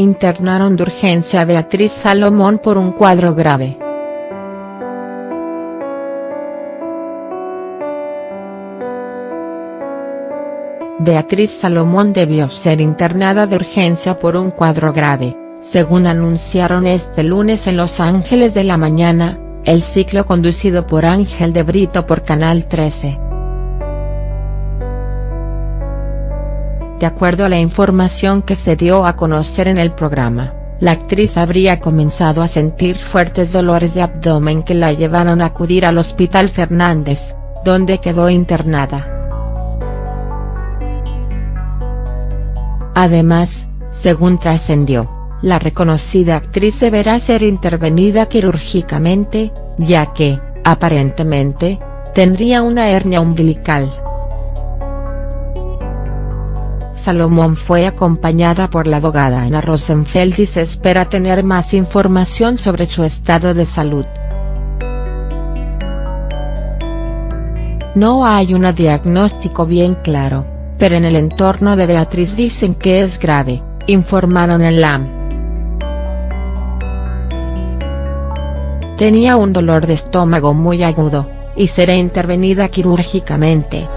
internaron de urgencia a Beatriz Salomón por un cuadro grave. Beatriz Salomón debió ser internada de urgencia por un cuadro grave, según anunciaron este lunes en Los Ángeles de la Mañana, el ciclo conducido por Ángel de Brito por Canal 13. De acuerdo a la información que se dio a conocer en el programa, la actriz habría comenzado a sentir fuertes dolores de abdomen que la llevaron a acudir al Hospital Fernández, donde quedó internada. Además, según trascendió, la reconocida actriz deberá ser intervenida quirúrgicamente, ya que, aparentemente, tendría una hernia umbilical. Salomón fue acompañada por la abogada Ana Rosenfeld y se espera tener más información sobre su estado de salud. No hay un diagnóstico bien claro, pero en el entorno de Beatriz dicen que es grave, informaron en LAM. Tenía un dolor de estómago muy agudo, y será intervenida quirúrgicamente.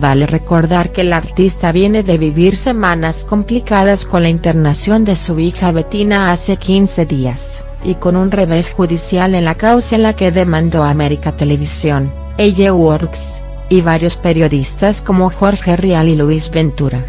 Vale recordar que el artista viene de vivir semanas complicadas con la internación de su hija Bettina hace 15 días, y con un revés judicial en la causa en la que demandó a América Televisión, Ella Works, y varios periodistas como Jorge Rial y Luis Ventura.